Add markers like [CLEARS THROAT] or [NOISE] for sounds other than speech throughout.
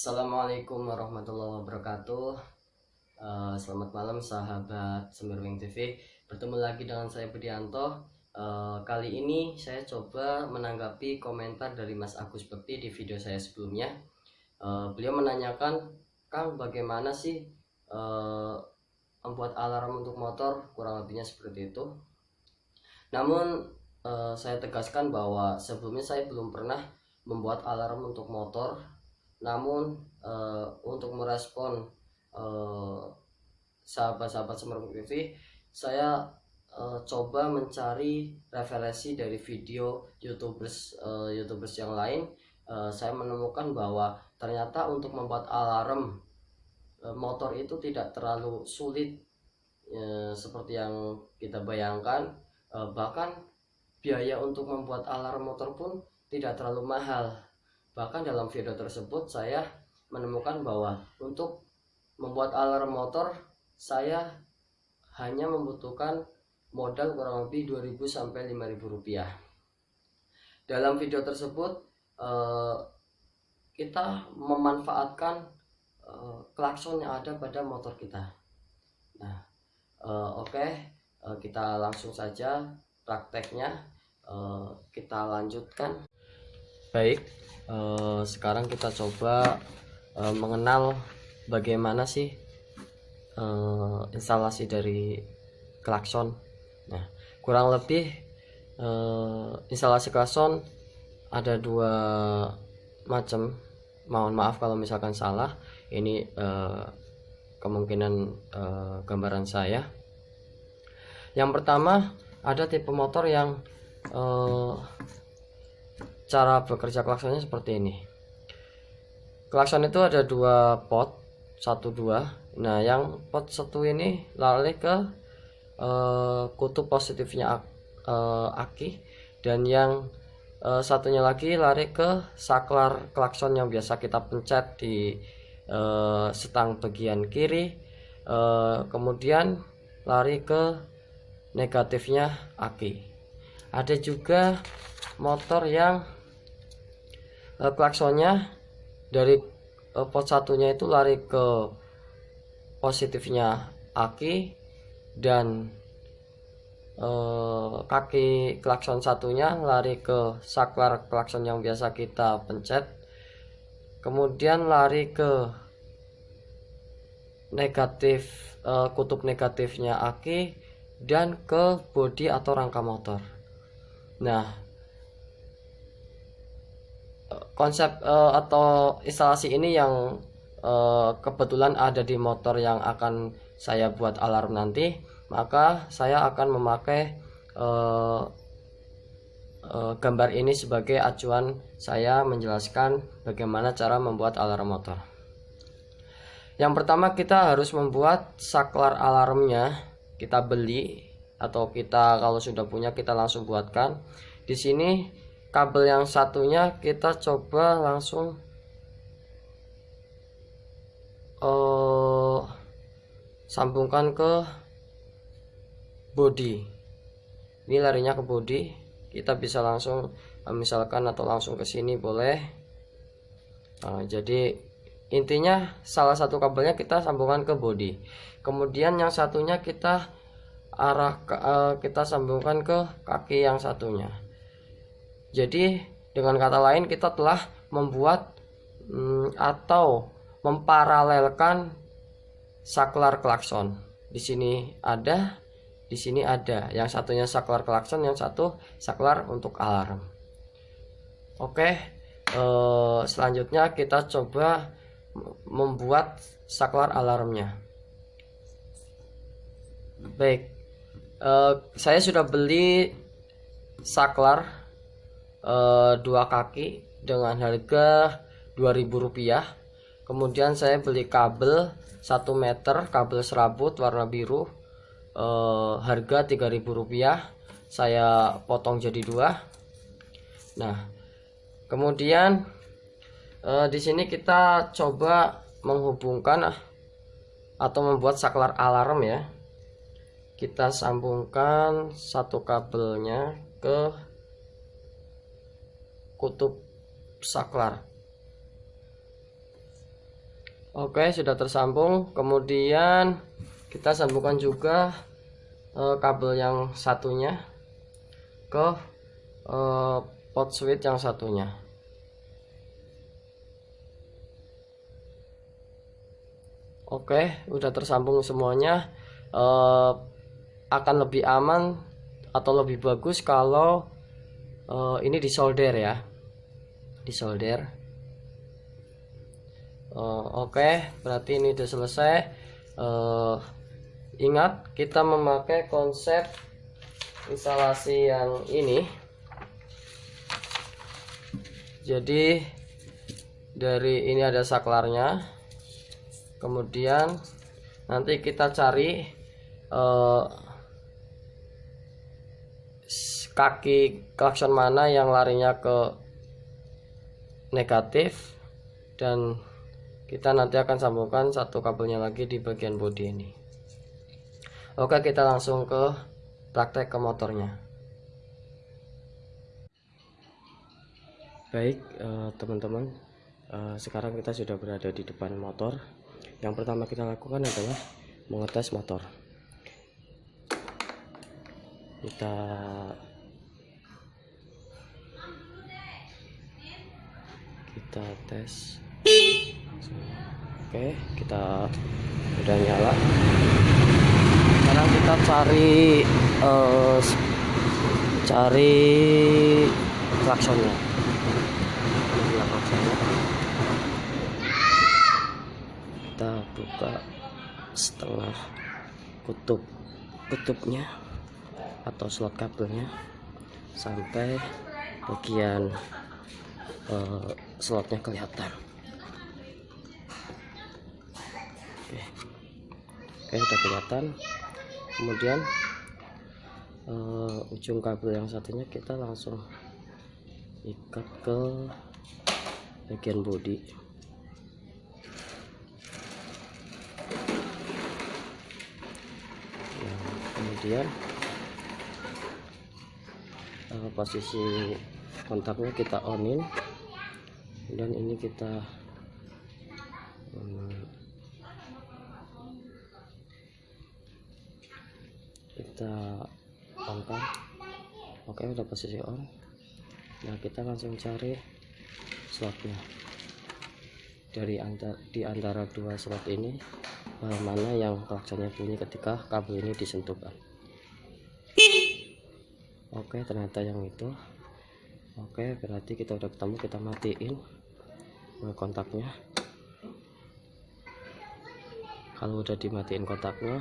Assalamualaikum warahmatullahi wabarakatuh. Uh, Selamat malam sahabat Semirwing TV Bertemu lagi dengan saya Budianto uh, Kali ini saya coba menanggapi komentar dari Mas Agus Bekti di video saya sebelumnya. Uh, Beliau menanyakan Kang bagaimana sih membuat alarm untuk motor? Kurang lebihnya seperti itu. Namun saya tegaskan bahwa sebelumnya saya belum pernah membuat alarm untuk motor namun uh, untuk merespon sahabat sahabat-sahabat Semeru TV saya uh, coba mencari referensi dari video youtubers uh, youtubers yang lain. Uh, saya menemukan bahwa ternyata untuk membuat alarm uh, motor itu tidak terlalu sulit uh, seperti yang kita bayangkan. Uh, bahkan biaya untuk membuat alarm motor pun tidak terlalu mahal Bahkan dalam video tersebut saya menemukan bahwa untuk membuat alarm motor saya hanya membutuhkan modal kurang lebih 2000 sampai 5000 rupiah. Dalam video tersebut eh, kita memanfaatkan eh, klakson yang ada pada motor kita. Nah, eh, oke, kita langsung saja prakteknya kita lanjutkan. Baik, uh, sekarang kita coba uh, mengenal bagaimana sih uh, instalasi dari klakson. Nah kurang lebih instalasi klakson ada dua macam. Mohon maaf kalau misalkan salah ini kemungkinan gambaran saya. Yang pertama ada tipe motor yang cara bekerja klaksonnya seperti ini. Klakson itu ada dua pot satu dua. Nah yang pot satu ini lari ke uh, kutub positifnya uh, aki. Dan yang uh, satunya lagi lari ke saklar klakson yang biasa kita pencet di uh, setang bagian kiri. Uh, kemudian lari ke negatifnya aki. Ada juga motor yang uh, klaksonnya dari uh, pot satunya itu lari ke positifnya aki dan uh, kaki klakson satunya lari ke saklar klakson yang biasa kita pencet. Kemudian lari ke negatif uh, kutub negatifnya aki dan ke bodi atau rangka motor. Nah konsep uh, atau instalasi ini yang uh, kebetulan ada di motor yang akan saya buat alarm nanti maka saya akan memakai uh, uh, gambar ini sebagai acuan saya menjelaskan bagaimana cara membuat alarm motor. Yang pertama kita harus membuat saklar alarmnya kita beli atau kita kalau sudah punya kita langsung buatkan. Di sini kabel yang satunya kita coba langsung uh, sambungkan ke body. Ini larinya ke body. Kita bisa langsung uh, misalkan atau langsung ke sini boleh. Uh, jadi intinya salah satu kabelnya kita sambungkan ke body. Kemudian yang satunya kita arah uh, kita sambungkan ke kaki yang satunya jadi dengan kata lain kita telah membuat hmm, atau memparalelkan saklar klakson. Di sini ada, di sini ada. Yang satunya saklar klakson, yang satu saklar untuk alarm. Oke, eh, selanjutnya kita coba membuat saklar alarmnya. Baik, eh, saya sudah beli saklar uh, dua kaki dengan harga 2000 rupiah. Kemudian saya beli kabel 1 meter kabel serabut warna biru uh, harga 3000 rupiah. Saya potong jadi dua. Nah kemudian uh, di sini kita coba menghubungkan atau membuat saklar alarm ya. Kita sambungkan satu kabelnya ke kutub saklar Oke, sudah tersambung. Kemudian kita sambungkan juga uh, kabel yang satunya ke uh, pot switch yang satunya. Oke, udah tersambung semuanya. Uh, akan lebih aman atau lebih bagus kalau uh, ini disolder ya. Disolder. Uh, oke okay, berarti ini sudah selesai. Uh, ingat kita memakai konsep instalasi yang ini. Jadi dari ini ada saklarnya. Kemudian nanti kita cari uh, kaki klakson mana yang larinya ke negatif dan kita nanti akan sambungkan satu kabelnya lagi di bagian bodi ini. Oke kita langsung ke praktek ke motornya. Baik eh, teman-teman uh, sekarang kita sudah berada di depan motor. Yang pertama kita lakukan adalah mengetes motor. Kita kita tes. Oke kita udah nyala. Sekarang kita cari uh, cari klaksonnya. Kita buka setengah kutub. Kutubnya atau slot kabelnya sampai bagian uh, slotnya kelihatan. Oke. Udah kelihatan. Kemudian uh, ujung kabel yang satunya kita langsung ikat ke bagian bodi. Nah, kemudian uh, posisi kontaknya kita onin. Dan ini kita kita on oke udah posisi on. Nah kita langsung cari slotnya. Dari antara di antara dua slot ini eh, mana yang klaksonnya bunyi ketika kabel ini disentuhkan? Oke ternyata yang itu oke berarti kita udah ketemu kita matiin kontaknya. Kalau udah dimatiin kontaknya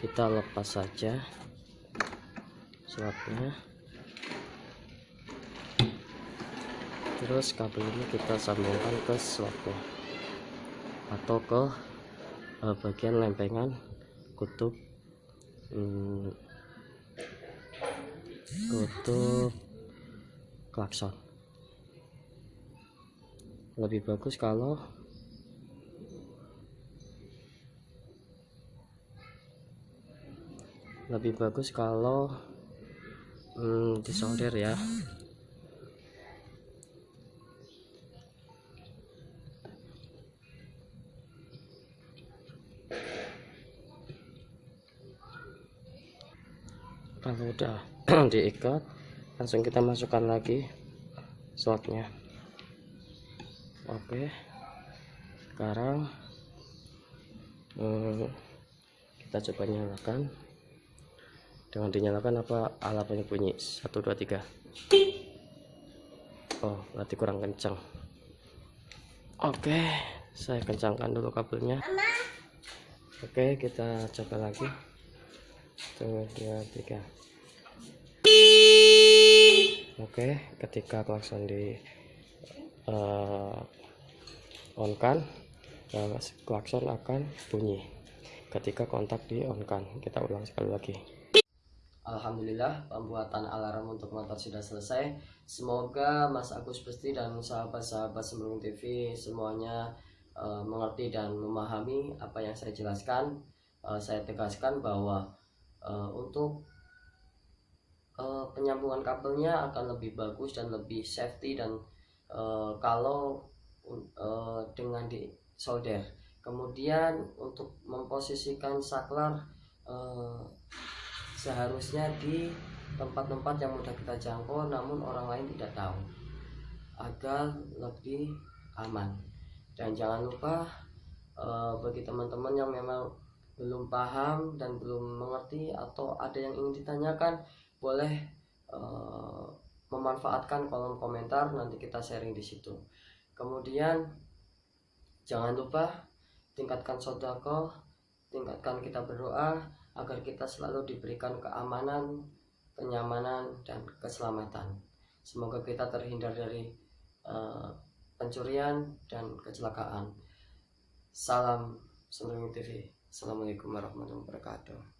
kita lepas saja slotnya terus kabel ini kita sambungkan ke slotnya atau ke uh, bagian lempengan kutub hmm, kutub klakson. Lebih bagus kalau lebih bagus kalau hmm, disolder ya. Kalau udah [CLEARS THROAT] diikat langsung kita masukkan lagi slotnya. Oke. Sekarang hmm, kita coba nyalakan. Dengan dinyalakan apa alatnya bunyi? 1 2 3 Oh berarti kurang kencang. Oke saya kencangkan dulu kabelnya. Oke kita coba lagi. 1 2 3 Oke ketika klakson di uh, on kan uh, klakson akan bunyi. Ketika kontak di on kan kita ulang sekali lagi. Alhamdulillah pembuatan alarm untuk motor sudah selesai. Semoga Mas Agus Besti dan sahabat-sahabat Sembrung TV semuanya uh, mengerti dan memahami apa yang saya jelaskan. Uh, Saya tegaskan bahwa uh, untuk uh, penyambungan kabelnya akan lebih bagus dan lebih safety dan uh, kalau uh, dengan di solder. Kemudian untuk memposisikan saklar eh, seharusnya di tempat-tempat yang mudah kita jangkau namun orang lain tidak tahu agar lebih aman. Dan jangan lupa eh, bagi teman-teman yang memang belum paham dan belum mengerti atau ada yang ingin ditanyakan boleh eh, memanfaatkan kolom komentar nanti kita sharing di situ. Kemudian jangan lupa tingkatkan sodako tingkatkan kita berdoa agar kita selalu diberikan keamanan kenyamanan dan keselamatan. Semoga kita terhindar dari uh, pencurian dan kecelakaan. Salam Seluruh TV Assalamualaikum warahmatullahi wabarakatuh